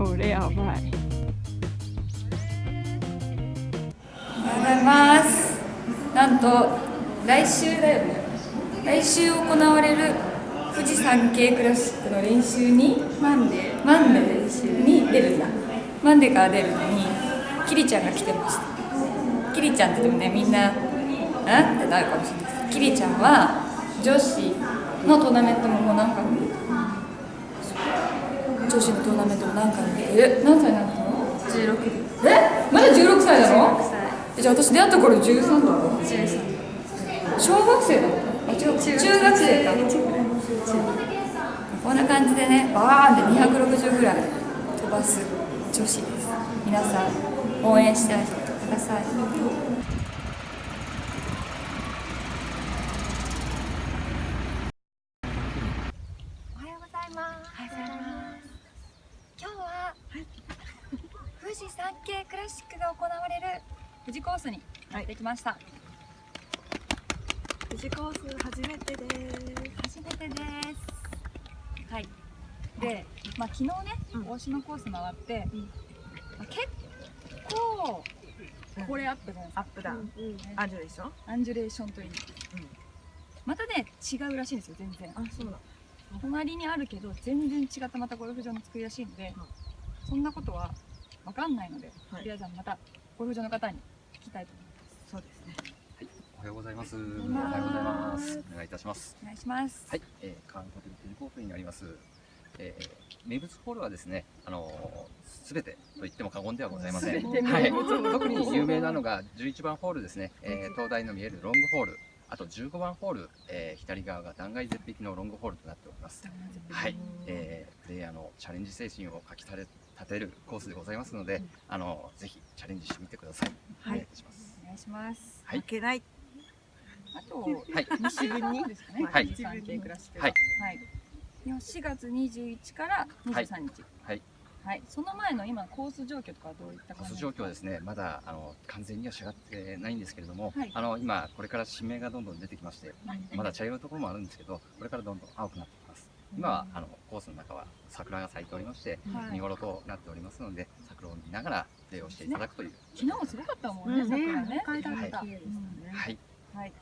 これやばい。おはようございます。なんと来週だよ。ね来週行われるフジサンケイクラシックの練習にマンデー。マンデー練習に出るんだ。マンデーから出るのにキリちゃんが来てました。キリちゃんってでもねみんな「ん?」ってなるかもしれない。ですキリちゃんは女子のトーナメントももう何回も出てる女子のトーナメントも何回も出てる？何歳なの16ですえ？まだ16歳なの16歳。えじゃあ私出会った頃13だろ？13小学生だあ違う。中学生。かこんな感じでねバーンって260ぐらい飛ばす女子です。皆さん応援してあげてくださいおはようございます。今日は、富士山系クラシックが行われる富士コースにやってきました、富士コース初めてです。初めてです。はい。で、まあ、昨日ね、うん。大島コース回って、まあ、結構これアップなんですアップダウンあるでしょアンジュレーションといい、またね違うらしいんですよ全然。あそうだ隣にあるけど全然違ったまたゴルフ場の作りらしいので、そんなことは分かんないので、はいとりあえずはまたゴルフ場の方に聞きたいと思いますそうですねおはようございます。おはよううございまますす。お願いいたします。お願いしますはい、えー、カーンホテルフジコースになります。えー、名物ホールはですね、あのす、べてと言っても過言ではございません。はい特に有名なのが11番ホールですね。えー、東大の見えるロングホール。あと15番ホール、えー、左側が断崖絶壁のロングホールとなっております。はい、えー、プレイヤーのチャレンジ精神をかきたれ立てるコースでございますので、あのぜひチャレンジしてみてください。お願いいたします。お願いします。はい。負けない。あとはい、西分に？ですかねはい。富士山系クラシックがはい。はい。で4月21から23日。はい。はい、その前の今コース状況とかはどういったコース状況はですね、まだあの完全には仕上がってないんですけれども、はい。あの今、これから新芽がどんどん出てきまして、はい。まだ茶色いところもあるんですけど、これからどんどん青くなってきます。今はあのコースの中は桜が咲いておりまして、はい。見頃となっておりますので、桜を見ながらプレーをしていただくという。昨日もすごかったもんね、うん桜ね。赤いだった綺麗でしたねはい、はい。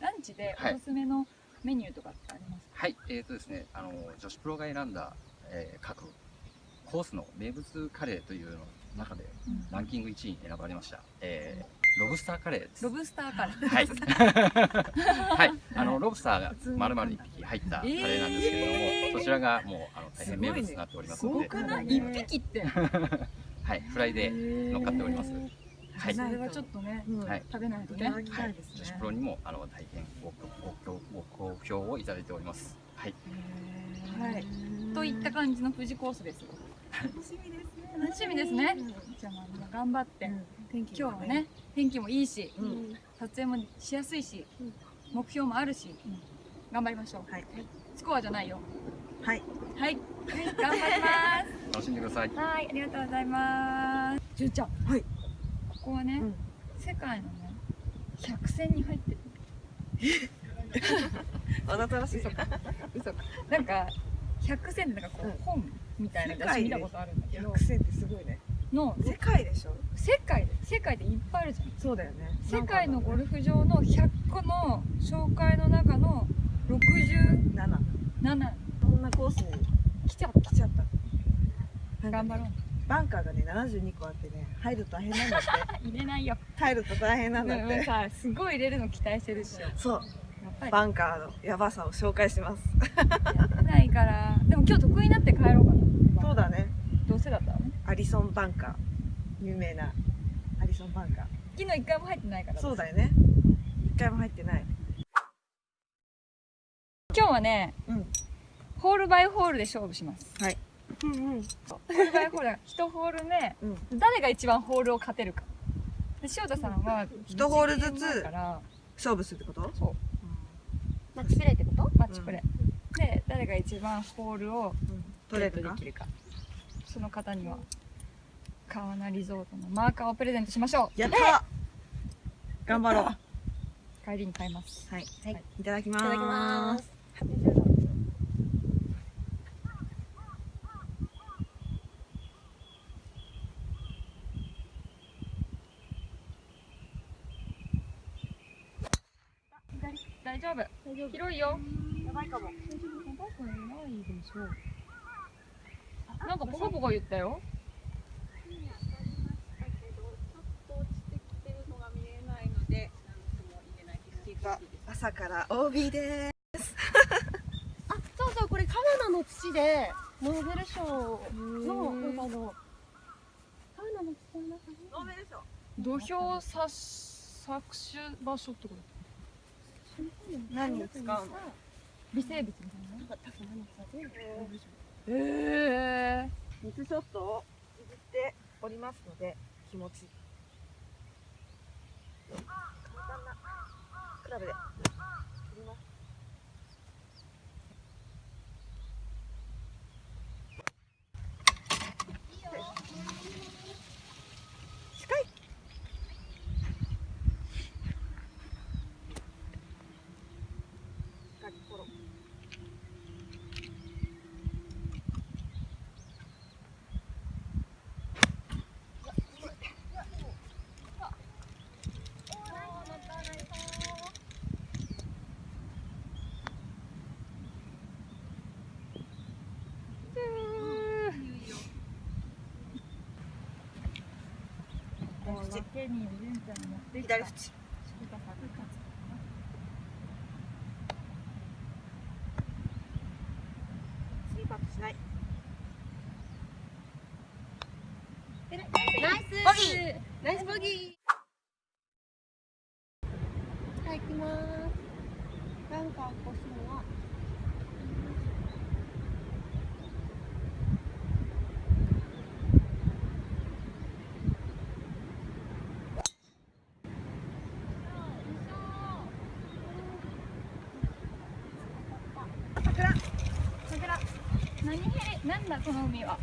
ランチではい。おすすめのメニューとかってありますか？はい、えーとですね、あの女子プロが選んだ、えー各コースの名物カレーというの中でランキング1位に選ばれました、えーロブスターカレーです。ロブスターカレー。はい。はい。あのロブスターが丸々一匹入ったカレーなんですけれども、そちらがもうあの大変名物になっておりますので、すご？ね一匹って。はい。フライで乗っかっております。はい。それはちょっとね、うんはい食べないとね。いただきたいです女子ねプロにもあの大変ごごごご好評をいただいております。はい。はい。といった感じの富士コースです。楽しみですね楽しみですね。じゃあまあ頑張って。天気今日はね、天気もいいし、うん撮影もしやすいしうん、目標もあるし、頑張りましょう。はいスコアじゃないよ。はいはい。頑張ります。楽しんでください。はい、ありがとうございます。じゅうちゃん。はい。ここはね、うん世界のね、百選に入ってる。あなたらしい嘘か。嘘か。なんか、百選ってなんかこう、うん本みたいな雑誌見たことあるんだけど。百、選ってすごいね。の、世界でしょ？世界で、世界でいっぱいあるじゃん。そうだよね。世界のゴルフ場の100個の紹介の中の67 7そんなコースに来ちゃった。来ちゃった。頑張ろう。バンカーがね72個あってね入ると大変なんだって。入れないよ。入ると大変なんだって。でもさ、すごい入れるの期待してるし。そうバンカーのやばさを紹介します。やってないから。でも今日得意になって帰ろうかな。そうだね。どうせだったらね。アリソンバンカー。有名なアリソンバンカ昨日一回も入ってないから。ーそうだよね。一回も入ってない。今日はね、うん。ホールバイホールで勝負します。うんうん。ホールバイホールだ。1ホール目、うん。誰が一番ホールを勝てるか。で塩田さんは一ホールずつ勝負するってこと？そうマッチプレイってこと？マッチプレー、で誰が一番ホールを取れるか？ゲットできるか。その方には川名リゾートのマーカーをプレゼントしましょやった頑張ろう。う帰りに買います。はい。はい。い。ただきまいただきます広いよ。やばいかも。なんかポコポコ言ったよ。朝から OB であ、そうそう、これ川名の土で、ノーベル賞の、なんかあの、川名の土の中に、ノーベル賞。土俵さ搾取場所ってこと？何に使うの？微生物みたいな？んか高菜の草で、ノー。水ショットをいじっておりますので気持ち。いい簡単な。クラブで振ります近いしっかりフォロー左縁。次パットしない。ナイス。ボギー。ナイスボギーはい、行きます。バンカー越すのは、桜何ヘリなんだこの海は。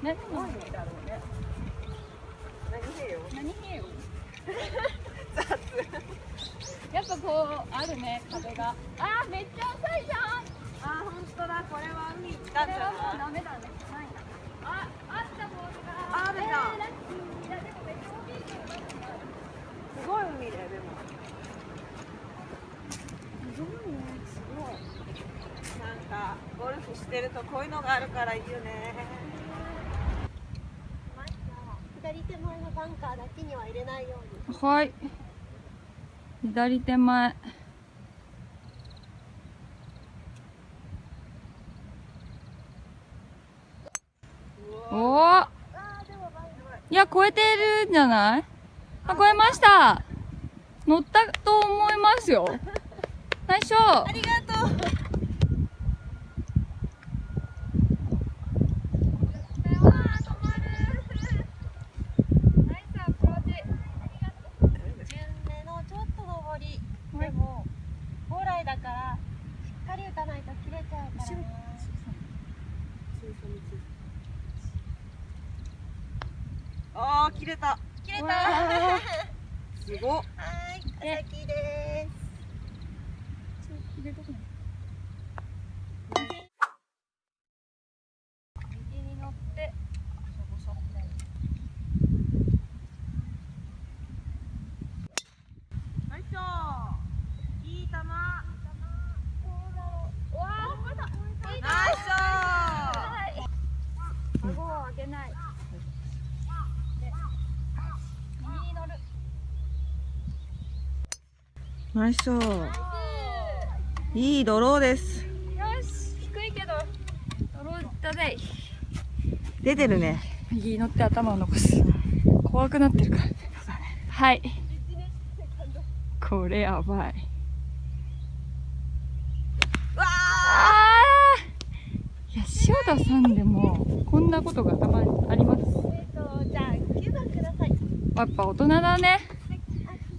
何の海だろうね。何へよ。何ヘリやっぱこうあるね風が。あーめっちゃ浅いじゃん。あー、本当だ、これは海。行ったんじゃこれはもうないダメだね。ないなああったボールが。あー出た。えーラッキー。いやでもめっちゃ大きいすごい海だよ、でも。すごいね、すごい。か、ゴルフしてるとこういうのがあるからいいよね。左手前のバンカーだけには入れないように。はい。左手前。おおいや超えてるんじゃない？あ超えました。乗ったと思いますよ。最初ありがとう。順目のちょっと上り。でも、本来だから、しっかり打たないと切れちゃうからな。あー、切れた。切れたすごっ。ーい、お先です。右に乗ってナイスショーいい球。ナイスショー顎を上げないで右に乗るナイスいいドローです。よし低いけど。ドローだぜ。出てるね。右に乗って頭を残す。怖くなってるから。はい。これやばい。わあー！いや塩田さんでもこんなことがたまにあります。えっと、じゃあ、9番ください。やっぱ大人だね。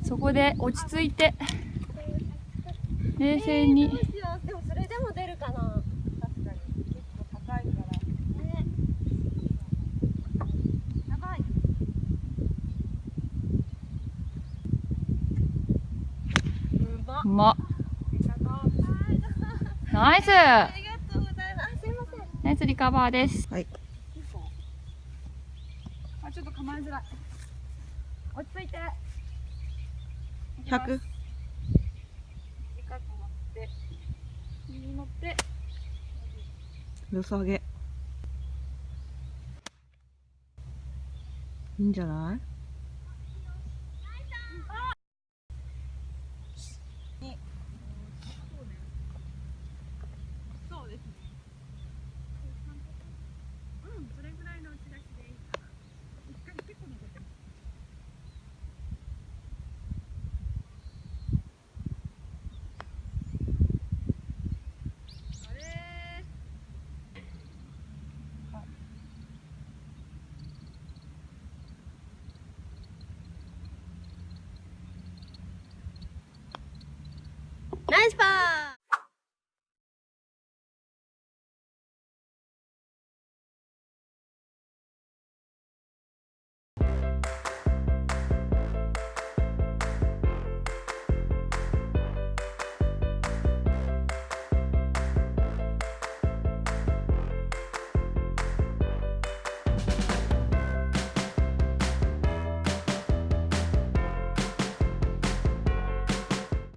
そこで落ち着いて冷静に。どうしよう。でも、それでも出るかな。確かに。結構高いから。ね。やばい。うまっ。うまっナイスありがとうございます。すいません。ナイスリカバーですはい。あちょっと構えづらい落ち着いて100。短くに乗って。よさげ。いいんじゃない？